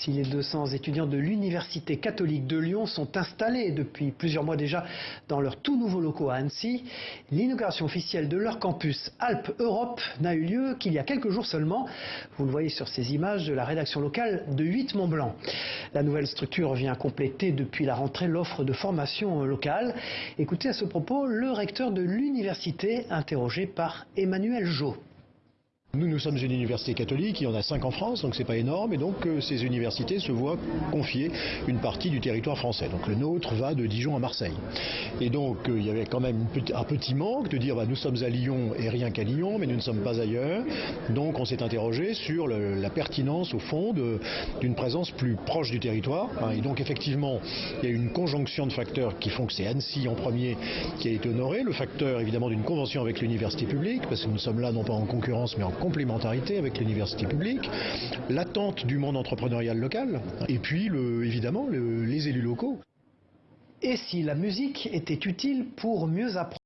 Si les 200 étudiants de l'Université catholique de Lyon sont installés depuis plusieurs mois déjà dans leurs tout nouveaux locaux à Annecy, l'inauguration officielle de leur campus Alpes-Europe n'a eu lieu qu'il y a quelques jours seulement. Vous le voyez sur ces images de la rédaction locale de 8 Mont-Blanc. La nouvelle structure vient compléter depuis la rentrée l'offre de formation locale. Écoutez à ce propos le recteur de l'université interrogé par Emmanuel Jo. Nous, nous sommes une université catholique, il y en a cinq en France, donc c'est pas énorme, et donc euh, ces universités se voient confier une partie du territoire français. Donc le nôtre va de Dijon à Marseille. Et donc euh, il y avait quand même un petit manque de dire bah, nous sommes à Lyon et rien qu'à Lyon, mais nous ne sommes pas ailleurs. Donc on s'est interrogé sur la pertinence au fond d'une présence plus proche du territoire. Hein. et donc effectivement, il y a une conjonction de facteurs qui font que c'est Annecy en premier qui a été honoré. Le facteur évidemment d'une convention avec l'université publique, parce que nous sommes là non pas en concurrence mais en complémentarité avec l'université publique, l'attente du monde entrepreneurial local, et puis évidemment le, les élus locaux. Et si la musique était utile pour mieux apprendre